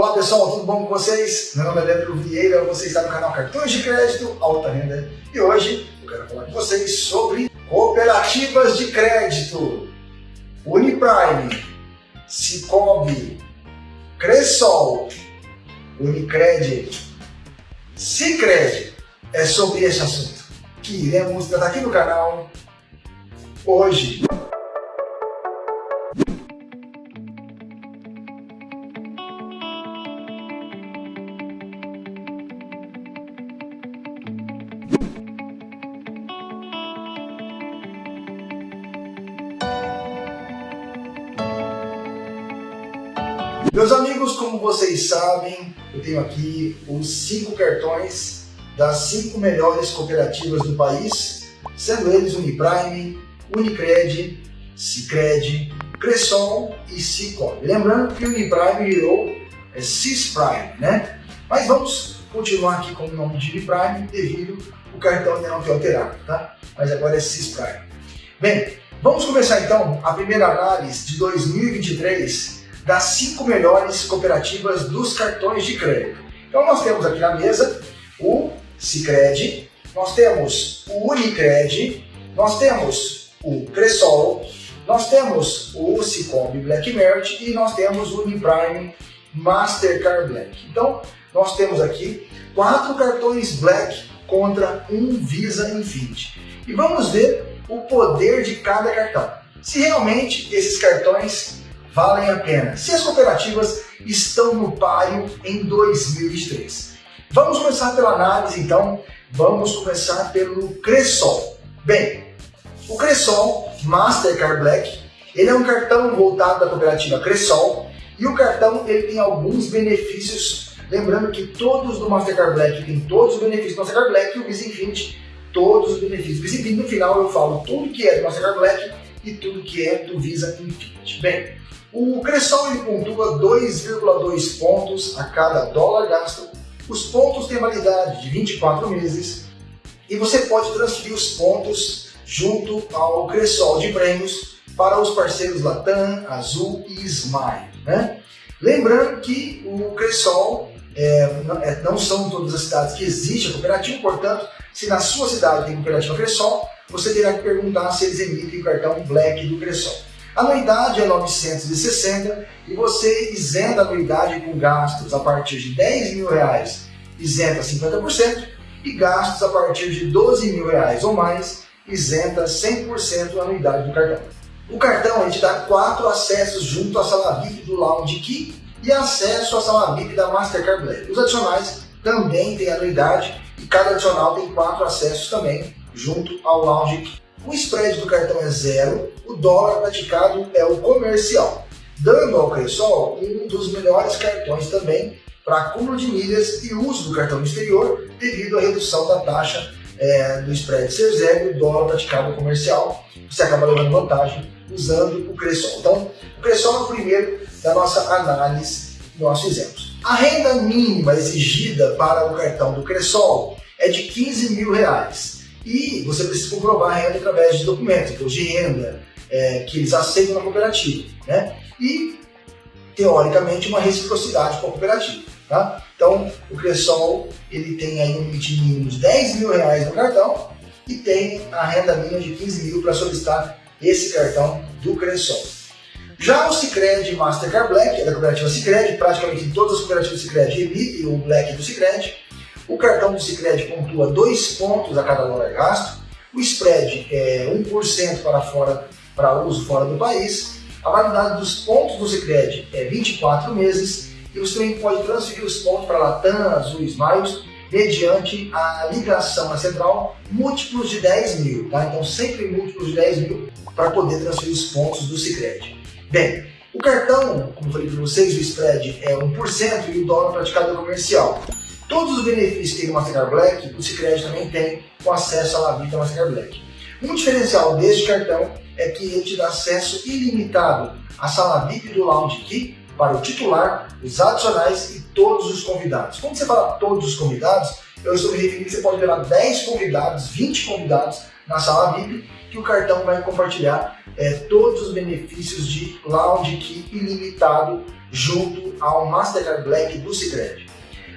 Olá pessoal, tudo bom com vocês? Meu nome é Leandro Vieira, você está no canal Cartões de Crédito Alta Renda e hoje eu quero falar com vocês sobre cooperativas de crédito. Uniprime, Cicobi, Cressol, Unicred, Cicred. É sobre esse assunto que iremos tratar aqui no canal hoje. Meus amigos, como vocês sabem, eu tenho aqui os cinco cartões das cinco melhores cooperativas do país, sendo eles Uniprime, Unicred, Cicred, Cressol e Cicobi. Lembrando que Uniprime virou é, Cisprime, né? Mas vamos continuar aqui com o nome de Uniprime devido o cartão ainda não foi alterado, tá? Mas agora é Cisprime. Bem, vamos começar então a primeira análise de 2023 das cinco melhores cooperativas dos cartões de crédito. Então nós temos aqui na mesa o Cicred, nós temos o Unicred, nós temos o Cressol, nós temos o Cicobi Black Merit e nós temos o Uniprime Mastercard Black. Então nós temos aqui quatro cartões Black contra um Visa Infinity. E vamos ver o poder de cada cartão. Se realmente esses cartões valem a pena se as cooperativas estão no páreo em 2023. Vamos começar pela análise então, vamos começar pelo Cressol. Bem, o Cressol Mastercard Black, ele é um cartão voltado da cooperativa Cressol e o cartão ele tem alguns benefícios, lembrando que todos do Mastercard Black têm todos os benefícios do Mastercard Black e o Visa Infinity todos os benefícios. Visa Infinity no final eu falo tudo que é do Mastercard Black e tudo que é do Visa Infinity. Bem, o Cressol ele pontua 2,2 pontos a cada dólar gasto. Os pontos têm validade de 24 meses e você pode transferir os pontos junto ao Cressol de prêmios para os parceiros Latam, Azul e Smile. Né? Lembrando que o Cressol é, não, é, não são todas as cidades que existe a cooperativa, portanto, se na sua cidade tem cooperativa Cressol, você terá que perguntar se eles emitem o cartão Black do Cressol. A anuidade é 960 e você isenta a anuidade com gastos a partir de 10 mil reais, isenta 50%, e gastos a partir de 12 mil reais ou mais, isenta 100% a anuidade do cartão. O cartão ele te dá quatro acessos junto à sala VIP do Lounge Key e acesso à sala VIP da Mastercard Black. Os adicionais também têm anuidade e cada adicional tem quatro acessos também junto ao Lounge Key. O spread do cartão é zero, o dólar praticado é o comercial, dando ao Cressol um dos melhores cartões também para acúmulo de milhas e uso do cartão exterior devido à redução da taxa é, do spread ser zero e o dólar praticado comercial. Você acaba levando vantagem usando o Cressol. Então, o Cressol é o primeiro da nossa análise que nós fizemos. A renda mínima exigida para o cartão do Cressol é de 15 mil reais. E você precisa comprovar a renda através de documentos, de renda, é, que eles aceitam na cooperativa. Né? E, teoricamente, uma reciprocidade com a cooperativa. Tá? Então, o Cressol ele tem aí um limite mínimo de 10 mil reais no cartão e tem a renda mínima de 15 mil para solicitar esse cartão do Cressol. Já o Cicred Mastercard Black, é da cooperativa Cicred, praticamente todas as cooperativas Cicred emitem o Black do Cicred, o cartão do Cicred pontua 2 pontos a cada dólar gasto, o spread é 1% para, fora, para uso fora do país, a validade dos pontos do Cicred é 24 meses e você também pode transferir os pontos para Latam, Azul e Smiles mediante a ligação na central múltiplos de 10 mil, tá? então sempre múltiplos de 10 mil para poder transferir os pontos do Cicred. Bem, o cartão, como falei para vocês, o spread é 1% e o dólar praticado é comercial. Todos os benefícios que tem o Mastercard Black, o Cicred também tem com acesso à Lavita Mastercard Black. Um diferencial deste cartão é que te dá acesso ilimitado à sala VIP do Lounge Key para o titular, os adicionais e todos os convidados. Quando você fala todos os convidados, eu estou me referindo que você pode levar 10 convidados, 20 convidados na sala VIP, que o cartão vai compartilhar é, todos os benefícios de Lounge Key ilimitado junto ao Mastercard Black do Sicredi.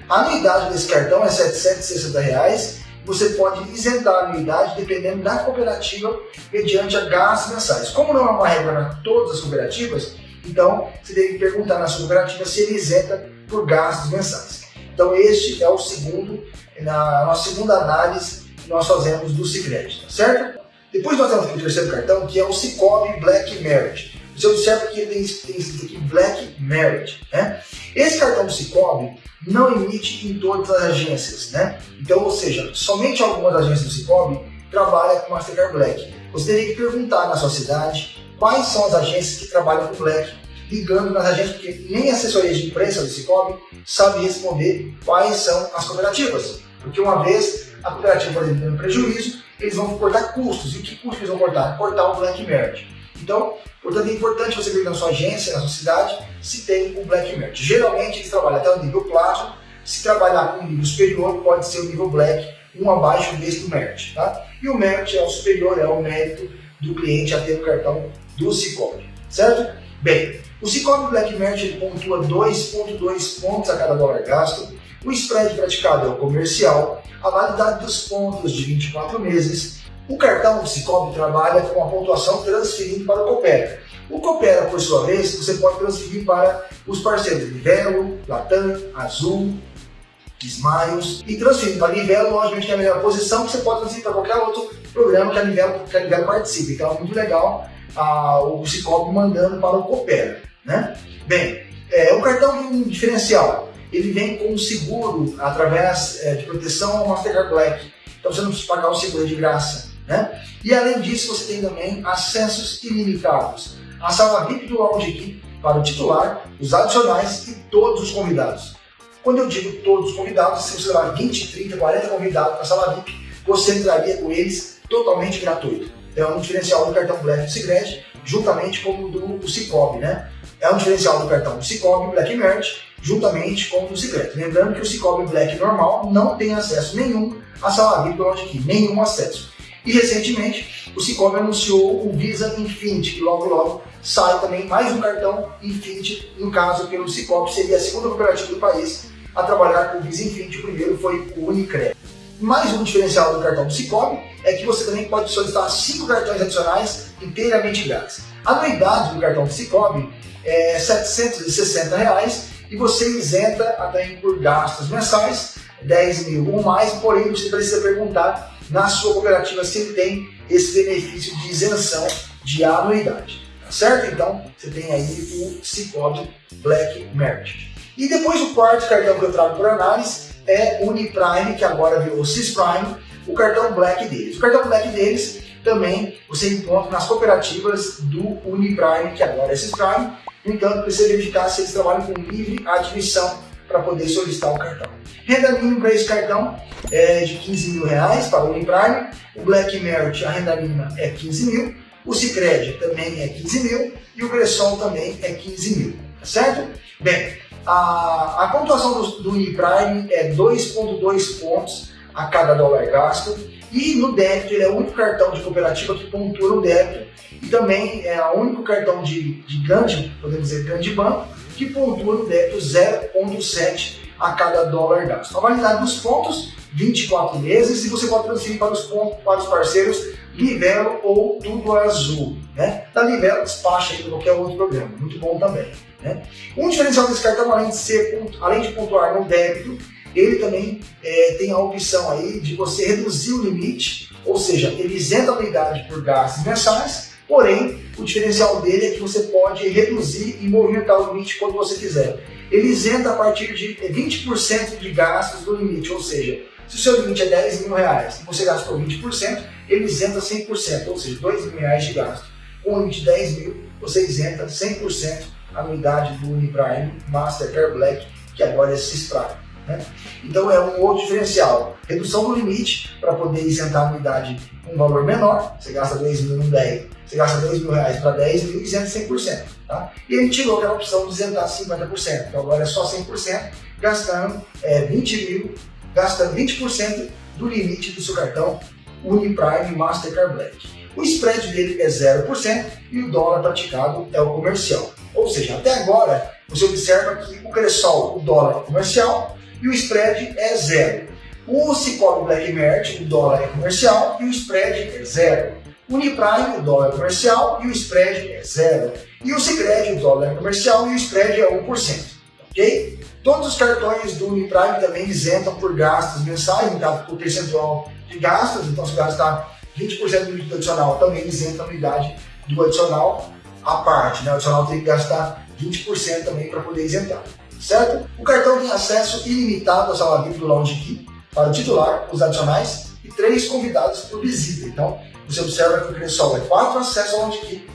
A anuidade desse cartão é 760 reais você pode isentar a anuidade dependendo da cooperativa mediante a gastos mensais. Como não é uma regra para todas as cooperativas, então você deve perguntar na sua cooperativa se ele isenta por gastos mensais. Então este é o segundo, na nossa segunda análise que nós fazemos do Cicred, tá certo? Depois nós temos o terceiro cartão, que é o Cicobi Black Merit. Você observa que ele tem, tem escrito aqui Black Merit. Né? Esse cartão Cicobi não emite em todas as agências. Né? Então, ou seja, somente algumas agências do Cicobi trabalham com Mastercard Black. Você teria que perguntar na sua cidade quais são as agências que trabalham com Black, ligando nas agências, porque nem a assessoria de imprensa do Cicobi sabe responder quais são as cooperativas. Porque uma vez a cooperativa, por exemplo, prejuízo, eles vão cortar custos. E que custos eles vão cortar? Cortar o Black Merit. Então, portanto, é importante você ver na sua agência, na sua cidade, se tem o Black Merit. Geralmente eles trabalham até o nível Platinum, se trabalhar com um nível superior, pode ser o nível Black, um abaixo desse do Merit. Tá? E o Merit é o superior, é o mérito do cliente a ter o cartão do Cicobi, certo? Bem, o Cicobi Black Merit ele pontua 2,2 pontos a cada dólar gasto, o spread praticado é o comercial, a validade dos pontos de 24 meses, o cartão do Cicobi trabalha com a pontuação transferindo para o Coopera. O Coopera, por sua vez, você pode transferir para os parceiros Livelo, Latam, Azul, Smiles e transferir para a Livelo, logicamente é a melhor posição, que você pode transferir para qualquer outro programa que a Livelo, que a Livelo participe. Então é muito legal ah, o Cicobi mandando para o Coopera. Né? Bem, é, o cartão tem um diferencial. Ele vem com seguro através é, de proteção ao Mastercard Black. Então você não precisa pagar o seguro de graça. Né? E além disso, você tem também acessos ilimitados. A sala VIP do Lounge para o titular, os adicionais e todos os convidados. Quando eu digo todos os convidados, se você levar 20, 30, 40 convidados para a sala VIP, você entraria com eles totalmente gratuito. É um diferencial do cartão Black do Sicredi, juntamente com o do Cicobi, né? É um diferencial do cartão Cicobi Black Merch, juntamente com o do Sicredi. Lembrando que o Cicobi Black normal não tem acesso nenhum à sala VIP do Lounge nenhum acesso. E recentemente o Cicobi anunciou o Visa Infinity, que logo logo sai também mais um cartão Infinity, no caso pelo Cicobi, seria a segunda cooperativa do país a trabalhar com o Visa Infinity, o primeiro foi o Unicred. Mais um diferencial do cartão do Cicobi é que você também pode solicitar cinco cartões adicionais inteiramente grátis. A anuidade do cartão do Cicobi é 760 reais, e você isenta até por gastos mensais 10 mil ou mais, porém você precisa perguntar na sua cooperativa ele tem esse benefício de isenção de anuidade. Tá certo? Então, você tem aí o Cicobi Black Merit. E depois o quarto cartão que eu trago por análise é Uniprime, que agora virou Cisprime, o cartão Black deles. O cartão Black deles também você encontra nas cooperativas do Uniprime, que agora é Cisprime. No entanto, precisa verificar se eles trabalham com livre admissão para poder solicitar o cartão. Renda mínima para esse cartão é de 15 mil reais para o Uniprime, o Black Merit, a renda mínima é 15 mil, o Cicred também é 15 mil. E o Bresson também é 15 mil, tá certo? Bem, a, a pontuação do, do Uniprime é 2,2 pontos a cada dólar gasto. E no débito ele é o único cartão de cooperativa que pontua no débito. E também é o único cartão de, de grande, podemos dizer, grande banco que pontua no débito 0,7 a cada dólar gasto. A validade dos pontos, 24 meses, e você pode transferir para os, pontos, para os parceiros Livelo ou Tudo Azul. Né? Da Livelo despacha aí qualquer outro programa, muito bom também. Né? Um diferencial desse cartão, além de, ser, além de pontuar no débito, ele também é, tem a opção aí de você reduzir o limite, ou seja, ele isenta a anuidade por gastos mensais, porém, o diferencial dele é que você pode reduzir e movimentar o limite quando você quiser. Ele isenta a partir de 20% de gastos do limite, ou seja, se o seu limite é 10 mil reais e você gastou 20%, ele isenta 100%, ou seja, 2 mil reais de gasto. Com o limite de 10 mil, você isenta 100% a anuidade do Uniprime Mastercard Black, que agora é Cisprime. Né? Então é um outro diferencial. Redução do limite para poder isentar a anuidade com um valor menor. Você gasta 2 mil no 10, você gasta 2 mil reais para 10 mil e isenta 100%. Tá? E a gente tirou aquela opção de isentar 50%. Então agora é só 100%, gastando é, 20 mil, gastando 20% do limite do seu cartão Uniprime Mastercard Black. O spread dele é 0% e o dólar praticado é o comercial. Ou seja, até agora você observa que o Cressol, o dólar comercial e o spread é zero. O Cicobi Black Mert, o dólar é comercial e o spread é zero. O Uniprime, o dólar é comercial e o spread é zero. E o Sicredi, o dólar é comercial e o spread é 1%. Ok? Todos os cartões do Uniprime também isentam por gastos mensais, limitado por percentual de gastos, então se gastar 20% do limite adicional, também isenta a anuidade do adicional à parte. Né? O adicional tem que gastar 20% também para poder isentar. Certo? O cartão tem acesso ilimitado à sala VIP do Lounge Key para o titular, os adicionais e três convidados por visita. Então, você observa que o Cressol é quatro acessos ao Lounge Key,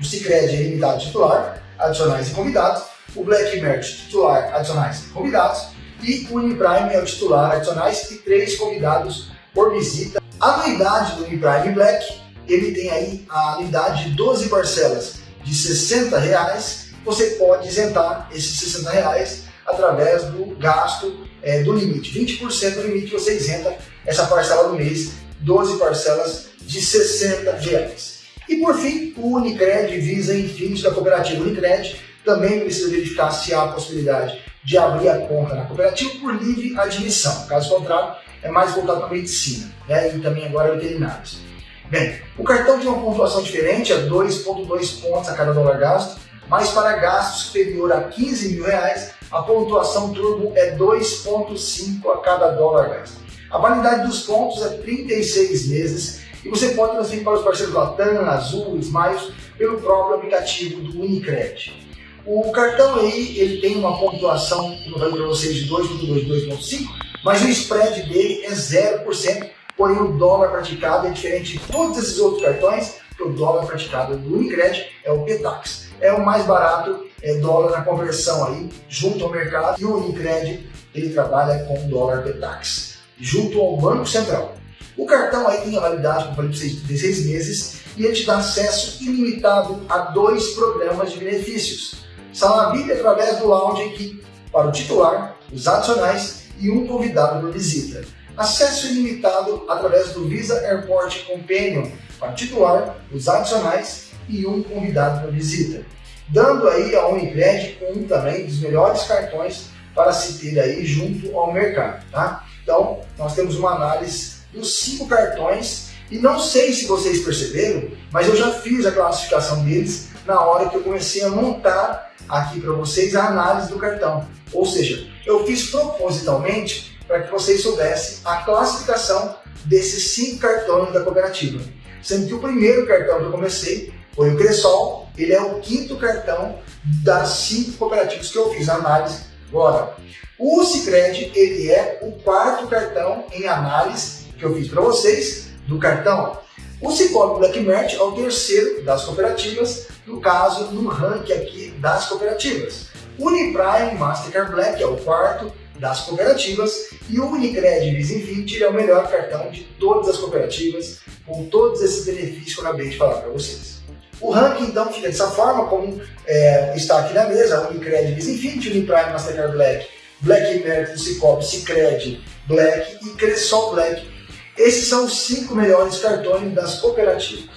o Cicred é ilimitado titular, adicionais e convidados, o Black Merch titular, adicionais e convidados, e o Uniprime é o titular, adicionais e três convidados por visita. A anuidade do Uniprime Black, ele tem aí a anuidade de 12 parcelas de 60 reais, você pode isentar esses 60 reais através do gasto é, do limite. 20% do limite você isenta essa parcela do mês, 12 parcelas de 60 reais. E por fim, o Unicred visa fins da cooperativa Unicred também precisa verificar se há a possibilidade de abrir a conta na cooperativa por livre admissão. Caso contrário, é mais voltado para a medicina né? e também agora veterinários. Bem, o cartão tem uma pontuação diferente, é 2,2 pontos a cada dólar gasto, mas para gasto superior a 15 mil reais, a pontuação turbo é 2,5 a cada dólar gasto. A validade dos pontos é 36 meses e você pode transferir para os parceiros Latam, Azul, Smiles pelo próprio aplicativo do Unicred. O cartão aí, ele tem uma pontuação, como eu falei para vocês, de 2.2, 2.5, mas o spread dele é 0%, porém o dólar praticado é diferente de todos esses outros cartões, que o dólar praticado do Unicred é o PETAX. É o mais barato é dólar na conversão aí, junto ao mercado, e o Unicred, ele trabalha com dólar PETAX, junto ao Banco Central. O cartão aí tem a validade, como falei para vocês, de 16 meses e ele te dá acesso ilimitado a dois programas de benefícios. Sala VIP através do Lounge aqui para o titular, os adicionais e um convidado por visita. Acesso ilimitado através do Visa Airport Companion para o titular, os adicionais e um convidado por visita. Dando aí a Unicred um também dos melhores cartões para se ter aí junto ao mercado, tá? Então, nós temos uma análise dos cinco cartões e não sei se vocês perceberam, mas eu já fiz a classificação deles na hora que eu comecei a montar aqui para vocês a análise do cartão. Ou seja, eu fiz propositalmente para que vocês soubessem a classificação desses cinco cartões da cooperativa. Sendo que o primeiro cartão que eu comecei o Cressol, ele é o quinto cartão das cinco cooperativas que eu fiz a análise agora. O Cicred, ele é o quarto cartão em análise que eu fiz para vocês do cartão. O Cicobi Black Mert é o terceiro das cooperativas, no caso, no ranking aqui das cooperativas. Uniprime Mastercard Black é o quarto das cooperativas e o Unicred Visa Infinity é o melhor cartão de todas as cooperativas, com todos esses benefícios que eu acabei de falar para vocês. O ranking então fica dessa forma, como é, está aqui na mesa, Unicred Visa Infinity, Uniprime Mastercard Black, Black Merit do Cicobi, Cicred Black e Cressol Black esses são os cinco melhores cartões das cooperativas.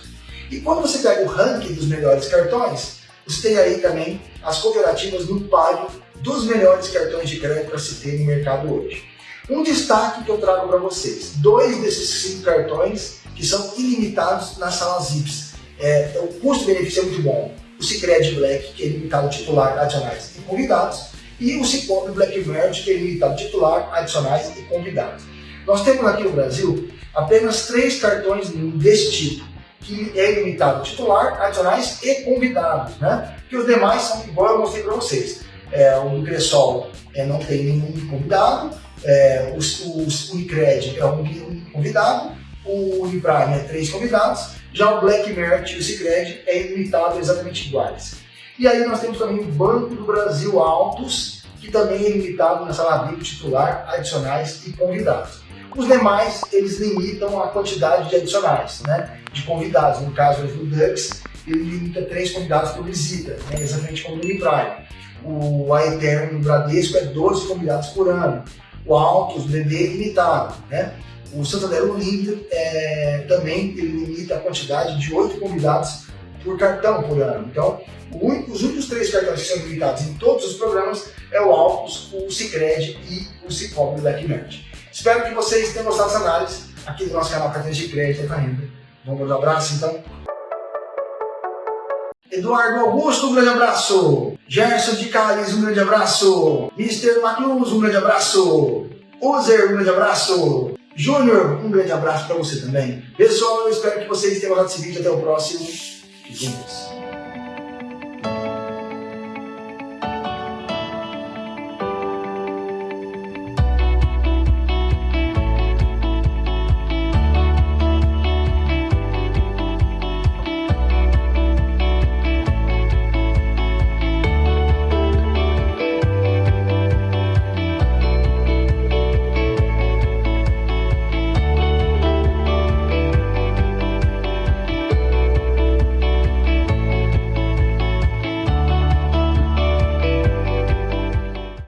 E quando você pega o ranking dos melhores cartões, você tem aí também as cooperativas no páreo dos melhores cartões de crédito para se ter no mercado hoje. Um destaque que eu trago para vocês, dois desses cinco cartões que são ilimitados nas salas VIPs. É, o custo-benefício é muito bom. O Cicred Black, que é limitado titular, adicionais e convidados, e o Cicobi Black Merge, que é limitado titular, adicionais e convidados. Nós temos aqui no Brasil apenas três cartões desse tipo, que é ilimitado titular, adicionais e convidados, né? Que os demais são igual eu mostrei para vocês. É, o Cressol é, não tem nenhum convidado, é, o, Unicred é um, convidado, o Uniprime é três convidados, já o Black Merit e o Cicred é ilimitado exatamente iguais. E aí nós temos também o Banco do Brasil Altos, que também é limitado sala VIP titular, adicionais e convidados. Os demais, eles limitam a quantidade de adicionais, né? de convidados. No caso do Dux, ele limita três convidados por visita, né? exatamente como no Uniprime. O Aetern no Bradesco é 12 convidados por ano. O Altos, o BB é limitado. Né? O Santander Unlimited é, também ele limita a quantidade de 8 convidados por cartão por ano. Então, os únicos três cartões que são limitados em todos os programas é o Alpos, o Cicred e o Cicobi Black. Espero que vocês tenham gostado dessa análise aqui do nosso canal Cartões de Crédito e Renda. Vamos dar um abraço então? Eduardo Augusto, um grande abraço. Gerson de Calles, um grande abraço. Mr. Magnus, um grande abraço. Uzer, um grande abraço. Júnior, um grande abraço para você também. Pessoal, eu espero que vocês tenham gostado desse vídeo. Até o próximo. Juntos.